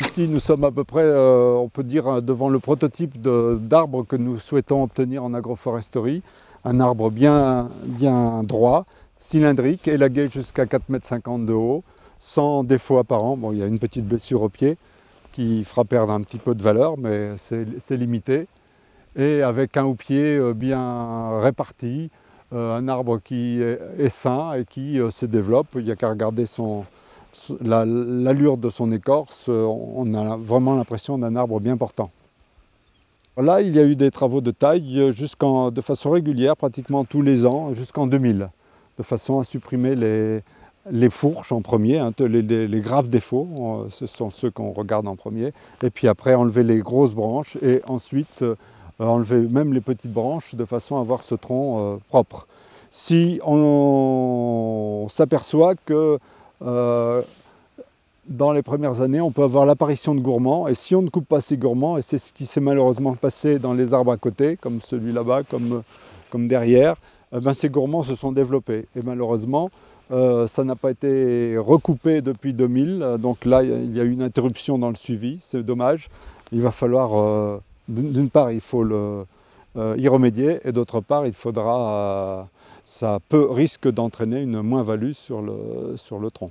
Ici, nous sommes à peu près, euh, on peut dire, devant le prototype d'arbre que nous souhaitons obtenir en agroforesterie. Un arbre bien, bien droit, cylindrique, élagué jusqu'à 4,50 m de haut, sans défaut apparent. Bon, il y a une petite blessure au pied qui fera perdre un petit peu de valeur, mais c'est limité. Et avec un houppier euh, bien réparti, euh, un arbre qui est sain et qui se développe. Il n'y a qu'à regarder son, l'allure de son écorce, euh, on a vraiment l'impression d'un arbre bien portant. Là, il y a eu des travaux de taille euh, de façon régulière, pratiquement tous les ans, jusqu'en 2000, de façon à supprimer les, fourches en premier, hein, les, graves défauts, euh, ce sont ceux qu'on regarde en premier, et puis après enlever les grosses branches et ensuite enlever même les petites branches de façon à avoir ce tronc propre. Si on s'aperçoit que dans les premières années, on peut avoir l'apparition de gourmands, et si on ne coupe pas ces gourmands, et c'est ce qui s'est malheureusement passé dans les arbres à côté, comme celui là-bas, comme, comme derrière, eh ben ces gourmands se sont développés. Et malheureusement, euh, ça n'a pas été recoupé depuis 2000, donc là, il y a eu une interruption dans le suivi, c'est dommage. Il va falloir, euh, d'une part, il faut le, y remédier, et d'autre part, il faudra ça peut, risque d'entraîner une moins-value sur le, sur le tronc.